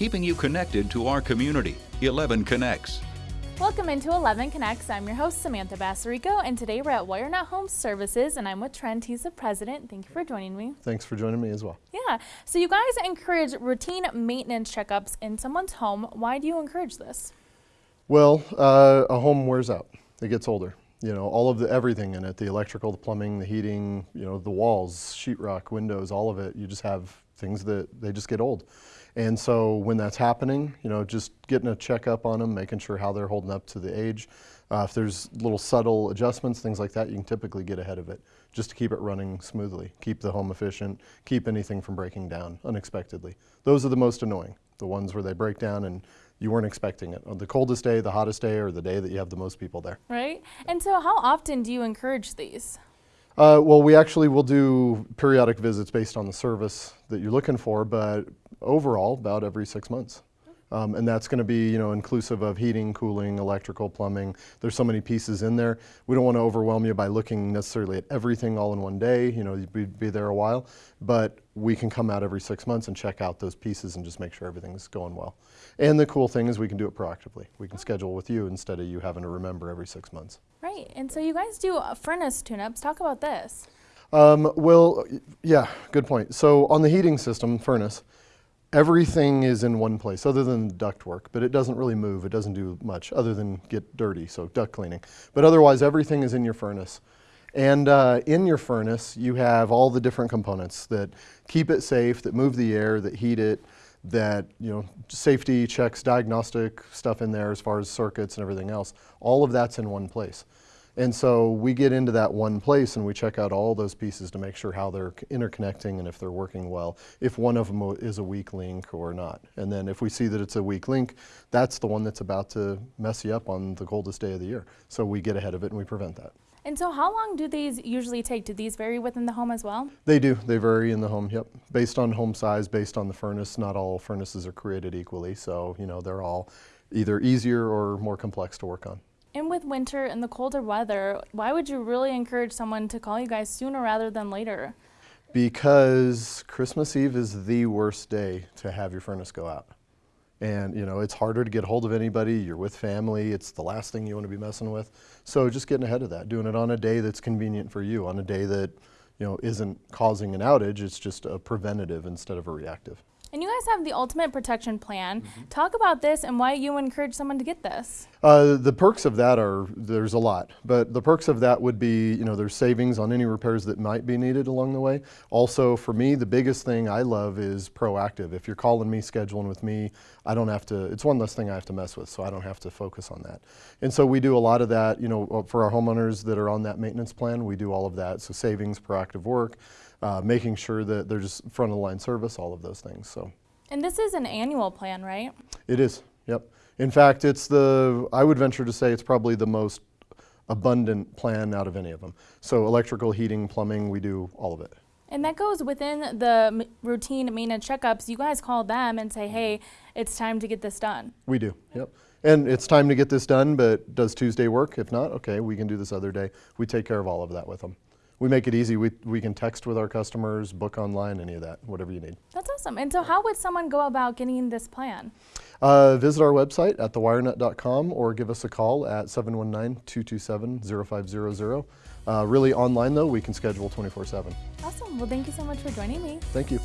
keeping you connected to our community. 11 Connects. Welcome into 11 Connects. I'm your host, Samantha Bassarico, and today we're at WireNet Home Services, and I'm with Trent. He's the president. Thank you for joining me. Thanks for joining me as well. Yeah. So you guys encourage routine maintenance checkups in someone's home. Why do you encourage this? Well, uh, a home wears out. It gets older. You know, all of the everything in it, the electrical, the plumbing, the heating, you know, the walls, sheetrock, windows, all of it, you just have things that they just get old. And so when that's happening, you know, just getting a checkup on them, making sure how they're holding up to the age. Uh, if there's little subtle adjustments, things like that, you can typically get ahead of it just to keep it running smoothly, keep the home efficient, keep anything from breaking down unexpectedly. Those are the most annoying, the ones where they break down and you weren't expecting it. On the coldest day, the hottest day, or the day that you have the most people there. Right. And so how often do you encourage these? Uh, well, we actually will do periodic visits based on the service that you're looking for, but overall, about every six months. Um, and that's going to be, you know, inclusive of heating, cooling, electrical, plumbing. There's so many pieces in there. We don't want to overwhelm you by looking necessarily at everything all in one day. You know, you'd be, there a while, but we can come out every six months and check out those pieces and just make sure everything's going well. And the cool thing is we can do it proactively. We can schedule with you instead of you having to remember every six months. Right. And so you guys do uh, furnace tune-ups. Talk about this. Um, well, yeah, good point. So on the heating system, furnace, everything is in one place other than duct work, but it doesn't really move. It doesn't do much other than get dirty, so duct cleaning. But otherwise, everything is in your furnace. And uh, in your furnace, you have all the different components that keep it safe, that move the air, that heat it, that, you know, safety checks, diagnostic stuff in there as far as circuits and everything else. All of that's in one place. And so we get into that one place and we check out all those pieces to make sure how they're interconnecting and if they're working well, if one of them is a weak link or not. And then if we see that it's a weak link, that's the one that's about to mess you up on the coldest day of the year. So we get ahead of it and we prevent that. And so how long do these usually take? Do these vary within the home as well? They do. They vary in the home, yep. Based on home size, based on the furnace. Not all furnaces are created equally. So, you know, they're all either easier or more complex to work on. And with winter and the colder weather, why would you really encourage someone to call you guys sooner rather than later? Because Christmas Eve is the worst day to have your furnace go out. And you know, it's harder to get hold of anybody, you're with family, it's the last thing you want to be messing with. So just getting ahead of that, doing it on a day that's convenient for you, on a day that you know, isn't causing an outage, it's just a preventative instead of a reactive. And you guys have the Ultimate Protection Plan. Mm -hmm. Talk about this and why you encourage someone to get this. Uh, the perks of that are, there's a lot, but the perks of that would be, you know, there's savings on any repairs that might be needed along the way. Also, for me, the biggest thing I love is proactive. If you're calling me, scheduling with me, I don't have to, it's one less thing I have to mess with, so I don't have to focus on that. And so we do a lot of that, you know, for our homeowners that are on that maintenance plan, we do all of that. So savings, proactive work uh, making sure that they're just front of the line service, all of those things. So. And this is an annual plan, right? It is, yep. In fact, it's the, I would venture to say it's probably the most abundant plan out of any of them. So electrical, heating, plumbing, we do all of it. And that goes within the routine maintenance checkups. You guys call them and say, hey, it's time to get this done. We do, yep. And it's time to get this done, but does Tuesday work? If not, okay, we can do this other day. We take care of all of that with them we make it easy. We, we can text with our customers, book online, any of that, whatever you need. That's awesome. And so how would someone go about getting this plan? Uh, visit our website at thewirenet.com or give us a call at 719-227-0500. Uh, really online though, we can schedule 24-7. Awesome. Well, thank you so much for joining me. Thank you.